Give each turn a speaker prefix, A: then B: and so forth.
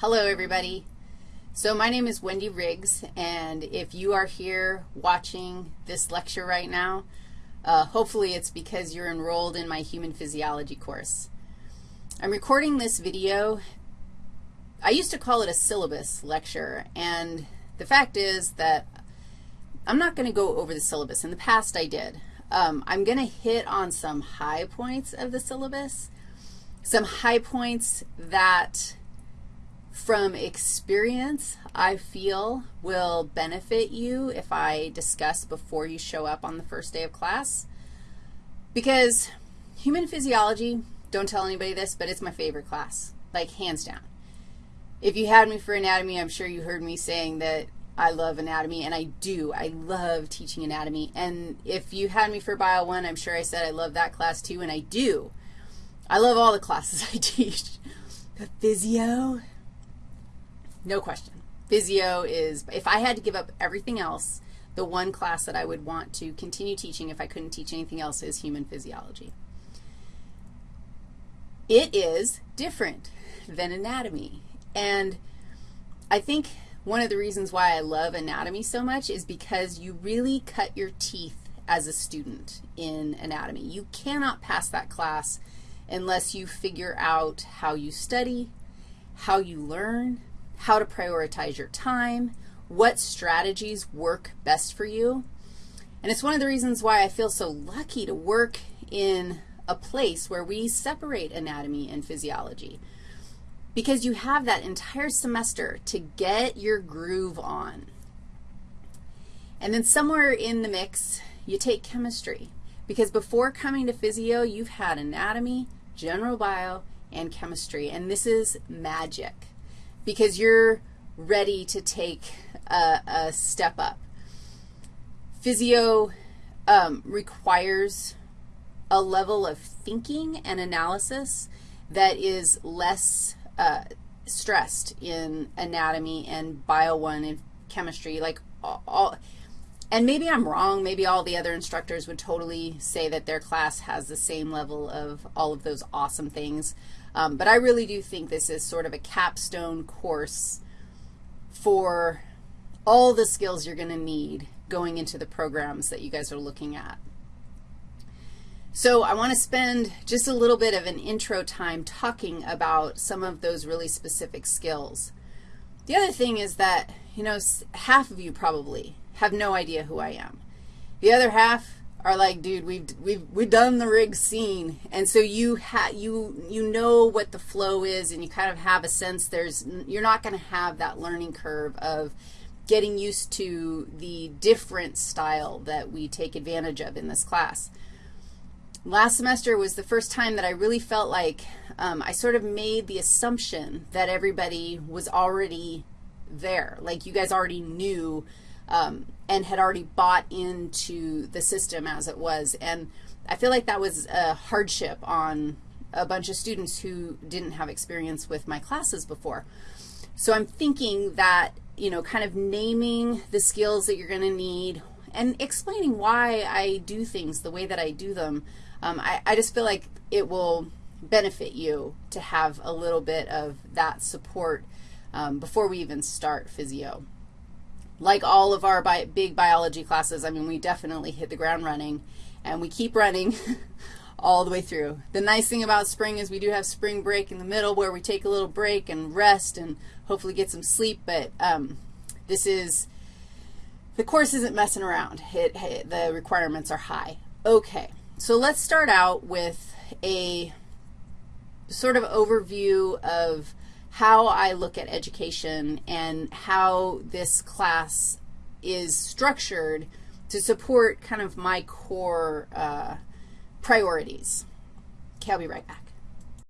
A: Hello, everybody. So my name is Wendy Riggs, and if you are here watching this lecture right now, uh, hopefully it's because you're enrolled in my human physiology course. I'm recording this video. I used to call it a syllabus lecture, and the fact is that I'm not going to go over the syllabus. In the past, I did. Um, I'm going to hit on some high points of the syllabus, some high points that from experience I feel will benefit you if I discuss before you show up on the first day of class. Because human physiology, don't tell anybody this, but it's my favorite class, like hands down. If you had me for anatomy, I'm sure you heard me saying that I love anatomy, and I do. I love teaching anatomy. And if you had me for Bio 1, I'm sure I said I love that class too, and I do. I love all the classes I teach. But physio, no question. Physio is, if I had to give up everything else, the one class that I would want to continue teaching if I couldn't teach anything else is human physiology. It is different than anatomy. And I think one of the reasons why I love anatomy so much is because you really cut your teeth as a student in anatomy. You cannot pass that class unless you figure out how you study, how you learn, how to prioritize your time, what strategies work best for you. And it's one of the reasons why I feel so lucky to work in a place where we separate anatomy and physiology because you have that entire semester to get your groove on. And then somewhere in the mix, you take chemistry because before coming to physio, you've had anatomy, general bio, and chemistry, and this is magic because you're ready to take a, a step up. Physio um, requires a level of thinking and analysis that is less uh, stressed in anatomy and bio 1 and chemistry, like all, all, and maybe I'm wrong. Maybe all the other instructors would totally say that their class has the same level of all of those awesome things. Um, but I really do think this is sort of a capstone course for all the skills you're going to need going into the programs that you guys are looking at. So I want to spend just a little bit of an intro time talking about some of those really specific skills. The other thing is that, you know, half of you probably have no idea who I am. The other half are like, dude, we've, we've, we've done the rig scene. And so you, ha you, you know what the flow is and you kind of have a sense there's, you're not going to have that learning curve of getting used to the different style that we take advantage of in this class. Last semester was the first time that I really felt like um, I sort of made the assumption that everybody was already there, like you guys already knew um, and had already bought into the system as it was. And I feel like that was a hardship on a bunch of students who didn't have experience with my classes before. So I'm thinking that, you know, kind of naming the skills that you're going to need and explaining why I do things the way that I do them um, I, I just feel like it will benefit you to have a little bit of that support um, before we even start physio. Like all of our bi big biology classes, I mean, we definitely hit the ground running, and we keep running all the way through. The nice thing about spring is we do have spring break in the middle where we take a little break and rest and hopefully get some sleep, but um, this is, the course isn't messing around. It, it, the requirements are high. Okay. So let's start out with a sort of overview of how I look at education and how this class is structured to support kind of my core uh, priorities. Okay, I'll be right back.